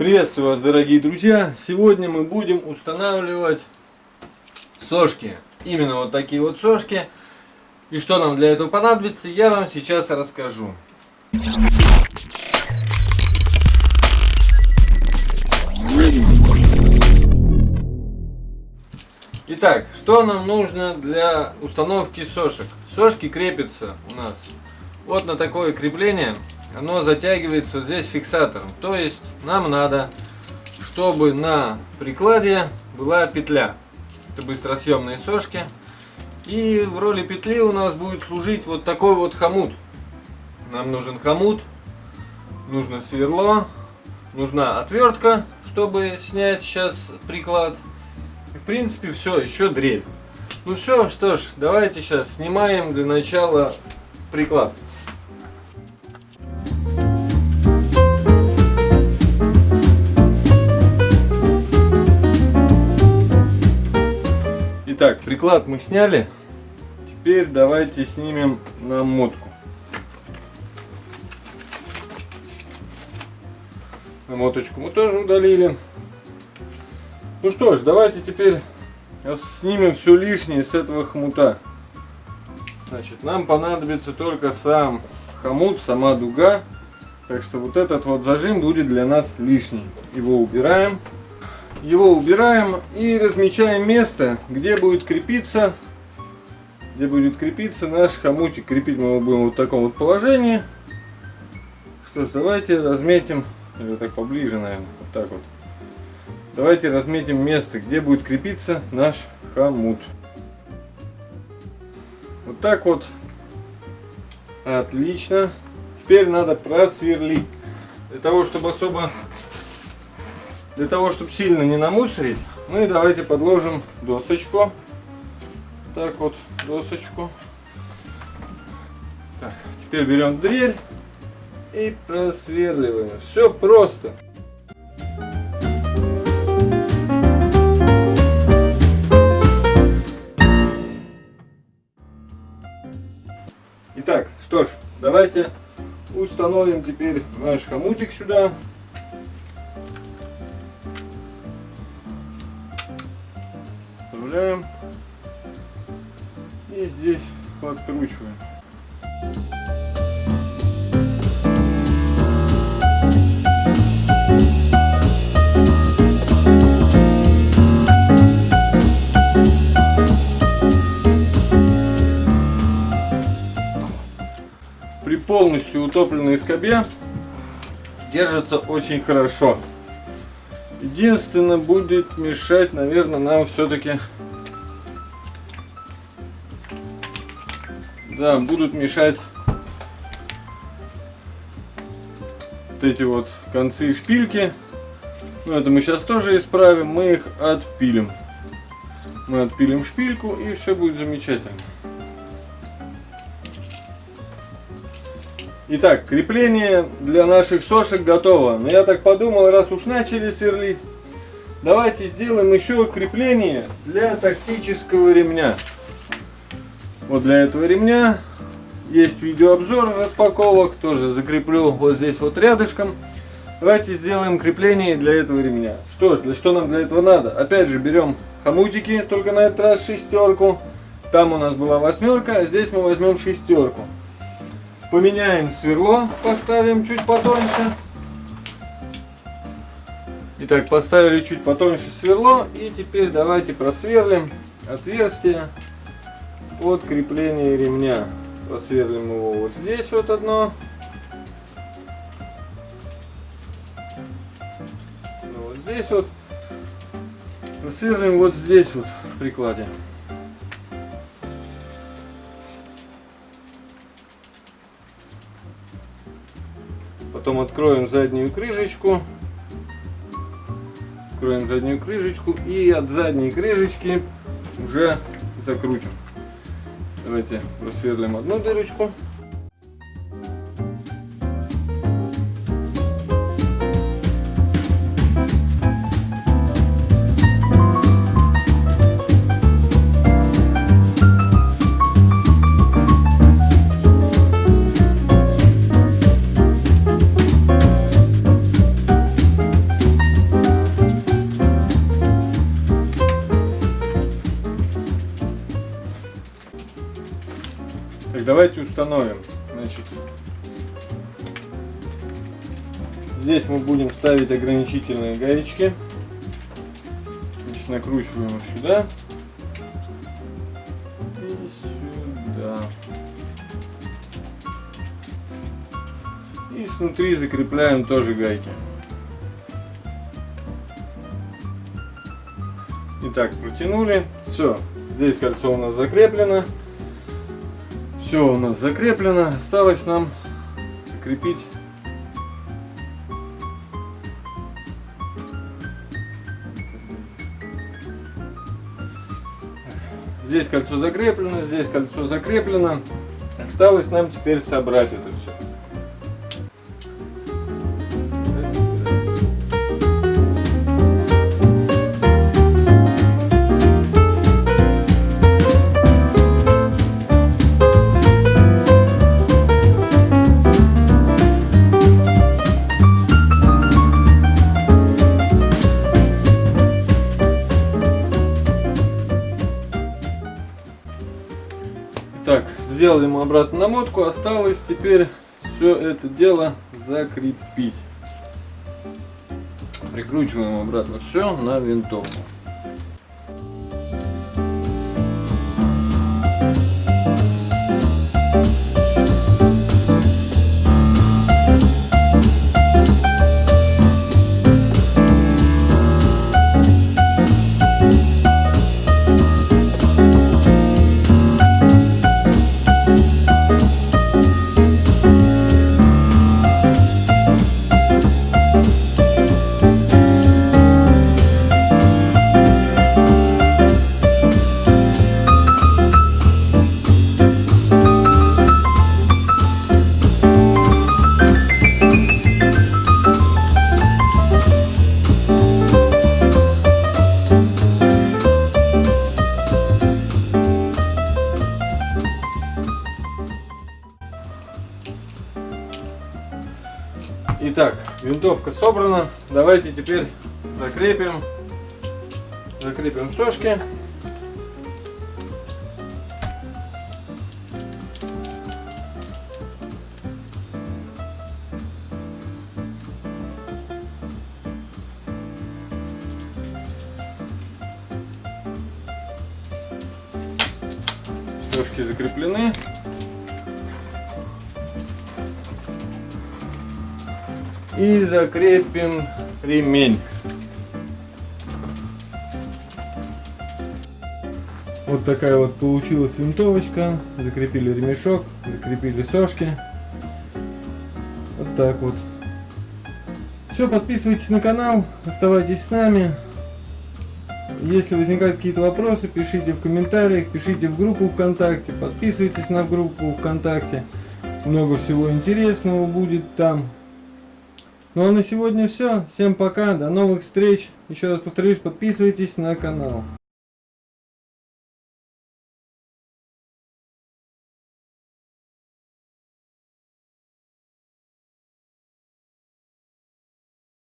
Приветствую вас, дорогие друзья! Сегодня мы будем устанавливать сошки. Именно вот такие вот сошки. И что нам для этого понадобится, я вам сейчас расскажу. Итак, что нам нужно для установки сошек? Сошки крепятся у нас вот на такое крепление. Оно затягивается вот здесь фиксатором. То есть нам надо, чтобы на прикладе была петля. Это быстросъемные сошки. И в роли петли у нас будет служить вот такой вот хомут. Нам нужен хомут, нужно сверло, нужна отвертка, чтобы снять сейчас приклад. И, в принципе все, еще дрель. Ну все, что ж, давайте сейчас снимаем для начала приклад. Итак, приклад мы сняли. Теперь давайте снимем намотку. Намоточку мы тоже удалили. Ну что ж, давайте теперь снимем все лишнее с этого хомута. Значит, нам понадобится только сам хомут, сама дуга. Так что вот этот вот зажим будет для нас лишний. Его убираем. Его убираем и размечаем место, где будет крепиться, где будет крепиться наш хомутик. Крепить мы его будем вот в таком вот положении. Что ж, давайте разметим, или так поближе, наверное, вот так вот. Давайте разметим место, где будет крепиться наш хомут. Вот так вот. Отлично. Теперь надо просверлить. Для того, чтобы особо... Для того, чтобы сильно не намусорить, мы давайте подложим досочку. Так вот, досочку. Так, теперь берем дрель и просверливаем. Все просто. Итак, что ж, давайте установим теперь наш хомутик сюда. Вставляем. И здесь подкручиваем. При полностью утопленной скобе держится очень хорошо. Единственное будет мешать, наверное, нам все-таки да, будут мешать вот эти вот концы шпильки. Но это мы сейчас тоже исправим, мы их отпилим. Мы отпилим шпильку и все будет замечательно. Итак, крепление для наших сошек готово. Но я так подумал, раз уж начали сверлить, давайте сделаем еще крепление для тактического ремня. Вот для этого ремня есть видеообзор распаковок, тоже закреплю вот здесь вот рядышком. Давайте сделаем крепление для этого ремня. Что ж, для что нам для этого надо? Опять же берем хомутики, только на этот раз шестерку. Там у нас была восьмерка, а здесь мы возьмем шестерку. Поменяем сверло, поставим чуть потоньше. Итак, поставили чуть потоньше сверло. И теперь давайте просверлим отверстие от крепления ремня. Просверлим его вот здесь вот одно. Ну, вот здесь вот. Просверлим вот здесь вот в прикладе. Потом откроем заднюю крышечку. Откроем заднюю крышечку и от задней крышечки уже закрутим. Давайте просверлим одну дырочку. Установим. Значит, здесь мы будем ставить ограничительные гаечки. Значит, накручиваем их сюда. И сюда. И снутри закрепляем тоже гайки. Итак, протянули. Все, здесь кольцо у нас закреплено. Все у нас закреплено. Осталось нам закрепить Здесь кольцо закреплено, здесь кольцо закреплено. Осталось нам теперь собрать это сделали мы обратно намотку, осталось теперь все это дело закрепить. Прикручиваем обратно все на винтовку. Итак, винтовка собрана. Давайте теперь закрепим, закрепим сошки. Сошки закреплены. И закрепим ремень. Вот такая вот получилась винтовочка. Закрепили ремешок, закрепили сошки. Вот так вот. Все, подписывайтесь на канал, оставайтесь с нами. Если возникают какие-то вопросы, пишите в комментариях, пишите в группу ВКонтакте, подписывайтесь на группу ВКонтакте. Много всего интересного будет там. Ну а на сегодня все. Всем пока, до новых встреч. Еще раз повторюсь, подписывайтесь на канал.